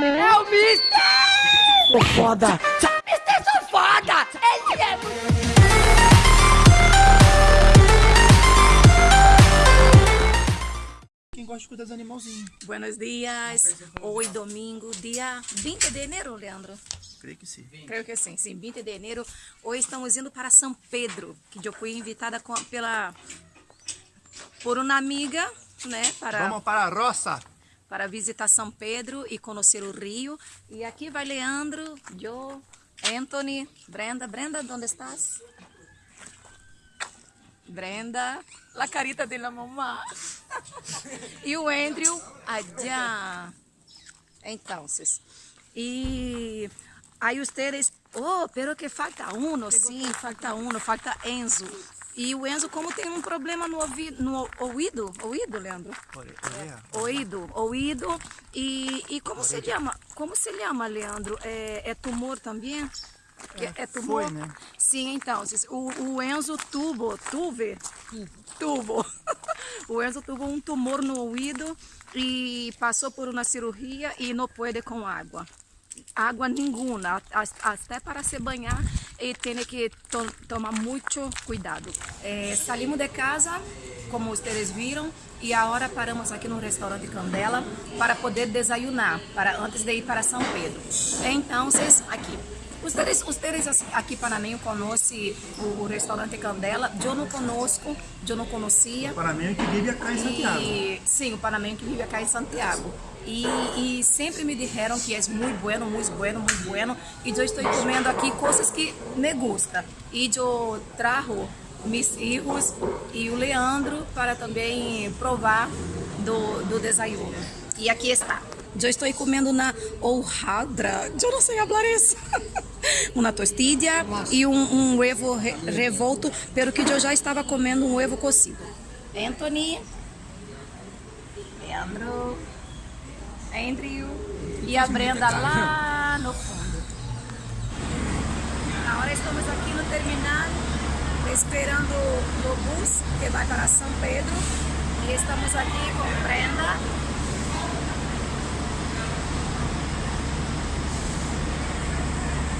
É o Mister! Sou foda! Mister, sou foda! Ele é. Quem gosta de cuidar dos animalzinhos? Buenos dias. Hoje, domingo, dia 20 de janeiro, Leandro. Creio que sim. Creio que sim, sim, 20 de janeiro. Hoje estamos indo para São Pedro, que eu fui invitada com- pela por uma amiga, né, para Vamos para a roça! Para visitar São Pedro e conhecer o Rio. E aqui vai Leandro, eu, Anthony, Brenda. Brenda, onde estás? Brenda, la carita de la mamá. e o Andrew, allá. Entonces, e aí ustedes, oh, pero que falta uno, sim, falta uno, falta Enzo. E o Enzo, como tem um problema no ouvido, no ouído, Leandro? Orelha. Ouído, ouído. E, e como se chama? Como se chama, Leandro? É, é tumor também? É, é tumor? foi, né? Sim, então, o, o Enzo tubo, tuve, tubo. o Enzo tuvo um tumor no ouvido e passou por uma cirurgia e não pode com água. Água nenhuma, até para se banhar e tem que to- tomar muito cuidado. Eh, saímos de casa, como vocês viram, e agora paramos aqui no restaurante Candela para poder desayunar, para antes de ir para São Pedro. Então, aqui. Ustedes, ustedes aqui panameño conhecem o, o restaurante Candela? Eu não conosco, eu não conhecia. Panameño que vive acá em Santiago. E, sim, o panameño que vive acá em Santiago. E, e sempre me disseram que é muito bueno, muito bueno, muito bueno. E eu estou comendo aqui coisas que me gustam. E eu trago meus filhos e o Leandro para também provar do, do desayuno. E aqui está. Eu estou comendo na hojaldra, eu não sei falar isso. uma tostilha e um, um ovo re, revolto, pelo que eu já estava comendo um ovo cozido. Anthony, Leandro, Andrew e a Brenda lá no fundo. Agora estamos aqui no terminal, esperando o bus que vai para São Pedro. E estamos aqui com Brenda.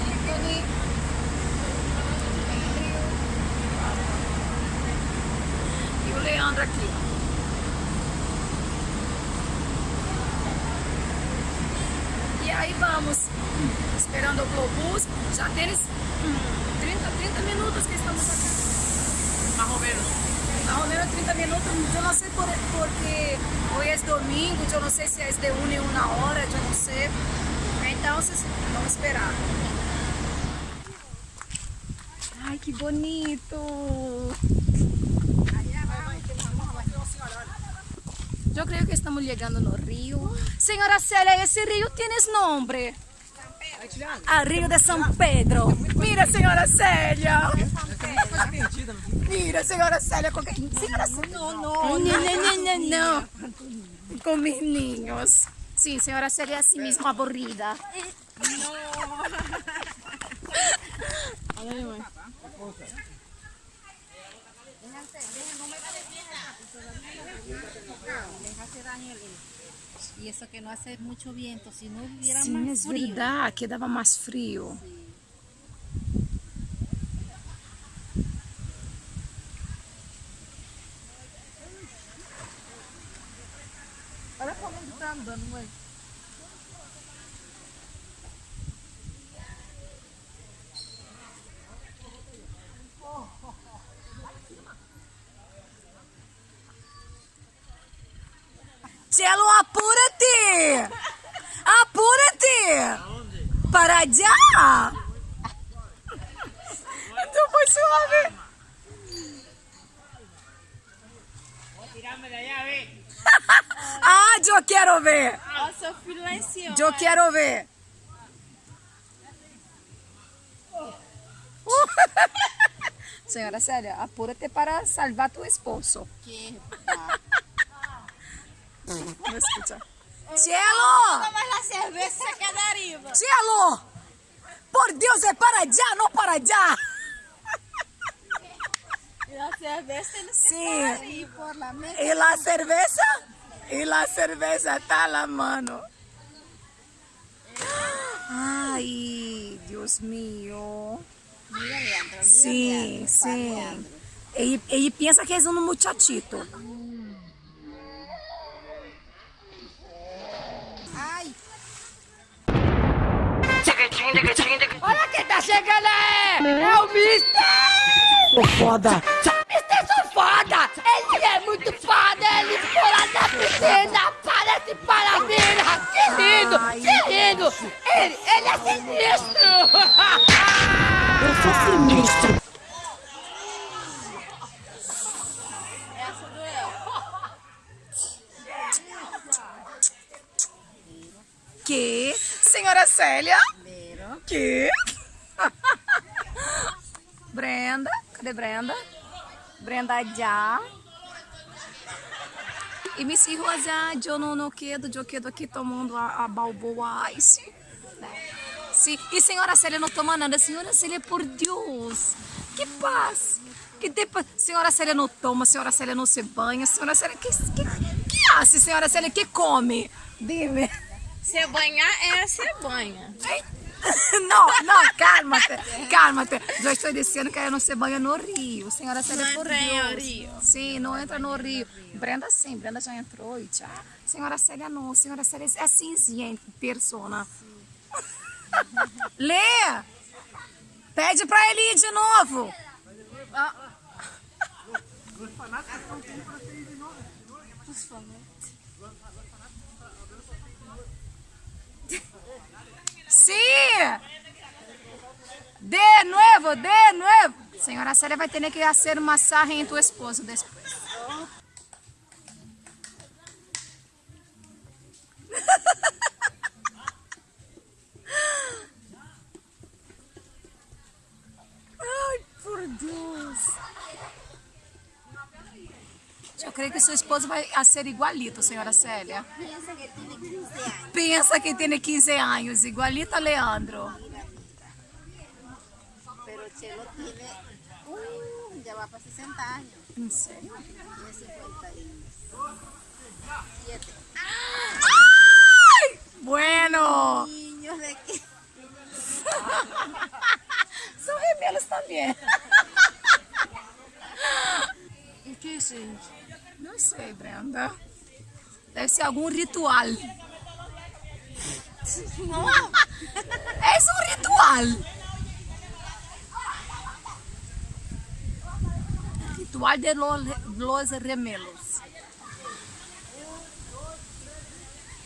Anthony, Andrew e o Leandro aqui. E aí vamos, esperando o Globus. Já tem hum, 30, 30 minutos que estamos aqui. Mais ou menos. Mais ou menos 30 minutos. Eu não sei por, porque hoje é domingo, eu não sei se é de uma em uma hora, eu não sei. Então, vocês vamos esperar. Ai, que bonito! Eu creio que estamos chegando no rio. Senhora Célia, esse rio tem nome? A Rio de São Pedro. Mira, senhora Célia. Mira, senhora Célia. Com... Senhora Célia. Não, não. Não, não, não, não. Com meus ninhos. Sim, senhora Célia é assim mesmo aburrida. Y eso que no hace mucho viento, si no hubiera Sim, é más frío. verdade. Aqui dava mais frio. Olha como ele tá andando, mãe. Cielo, apúrate! Apúrate! Para allá! Então foi suave. Ah, eu quero ver! Nossa, eu fui lá em cima. Eu quero ver! Senhora Célia, apúrate para salvar tu esposo. Que Não escucha. Cielo! la cerveja se queda arriba. Cielo! Por Deus, é para allá, não para allá! Y la cerveza que Sí. por la mesa. E la cerveza? E la cerveza está na mano. Ai, Deus mío. Mira, Leandro. Mira, Sim, Leandro, sim. Ele, ele pensa que é um muchachito. Ai, Olha quem tá chegando aí! É o Mister! Sou foda. Mister sou foda! Ele é muito foda! Ele pula na piscina! Parece parabéns! Que lindo! Que lindo! Ele, ele é sinistro! Eu sou sinistro. essa doeu. Que? Senhora Célia? Que? Brenda? Cadê Brenda? Brenda já. E me sirva já, eu não, não quedo, eu quedo aqui tomando a, a balboa ice. Sim. E senhora Célia não toma nada. Senhora Célia, por Deus. Que paz. Que depois, senhora Célia não toma, senhora Célia não se banha, senhora Célia, que, que, que hace, senhora Célia, que come? Dime. Se banhar é se banha. Não, não, cálmate, cálmate. Eu estou dizendo que ela não se banha no rio. Senhora Célia, Não por entra Deus. rio. Sim, não entra no rio. Brenda sim, Brenda já entrou e já. Senhora Célia não, senhora Célia é gente, persona. Lê! Pede pra ele ir de novo. Sí. De nuevo, de nuevo. Senhora Célia vai ter que fazer um massagem em tu esposo depois. Ai, por Deus. Eu creio que seu esposo vai a ser igualito, senhora Célia. Pensa que tem 15 anos. Pensa que tem 15 anos, igualito a Leandro. Pero Chelo tiene. Uh, ya va para 60 años. Em sério? Tiene 57. Ai! Bueno! Niños de que. São gemelos também. ¿Y qué gente? Não sei, Brenda. Deve ser algum ritual. É um ritual. Ritual de los, los remelos.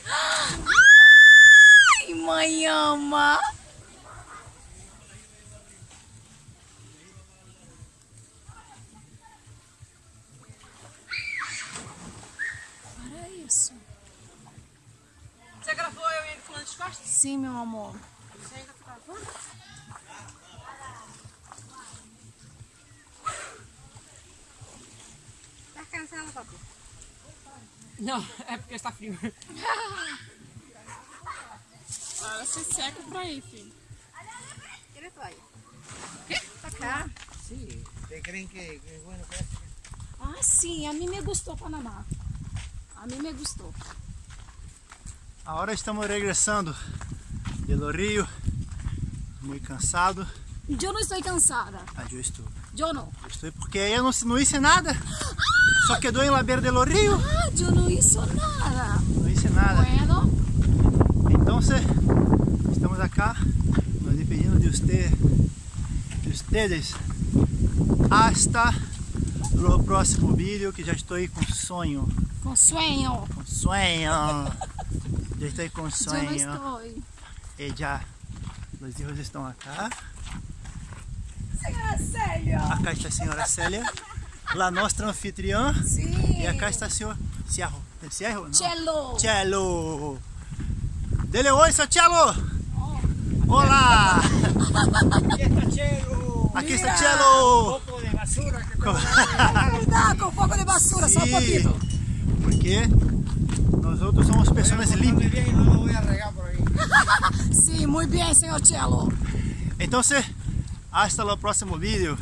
Ai, mãe ama. Isso. Você gravou eu e ele falando de costas? Sim, meu amor. Você ainda tá gravando? Tá cansada, papai? Não, é porque está frio. Ela se seca pra ir, filho. Tira a toalha. Tá cá. Sí. ¿Ustedes creen que, hace? Ah, sim, a mim me gostou Panamá. A mim me gostou. Ahora estamos regresando de Rio, muy cansado. Eu não estou cansada. Ah, eu estou. Eu não. Eu estou porque eu não, não hice nada. Só quedou em La Beira de Rio. Ah, eu não hice nada. Não hice nada. Bueno, Então, estamos acá nos despedindo de usted, de ustedes. Hasta o próximo vídeo que já estou com sonho. Com sonho. Com sonho. Já estou com Eu não sonho. estou. E já. Os hijos estão acá. Senhora Célia. Acá está a senhora Célia, la nossa anfitriã. Sim. E acá está o senhor Ciarro. É Ciarro? Não. Cello. Cello. Dele oi, seu Cello. Olá. Aqui está Cello. Cuidado com o fogo de basura, só um Sí, pouquinho. Porque nós outros somos pessoas limpas. Sim, muito bem, senhor Cello. Então, hasta o próximo vídeo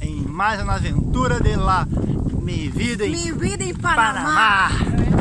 em mais uma aventura de la mi vida em Mi vida em Panamá. Panamá.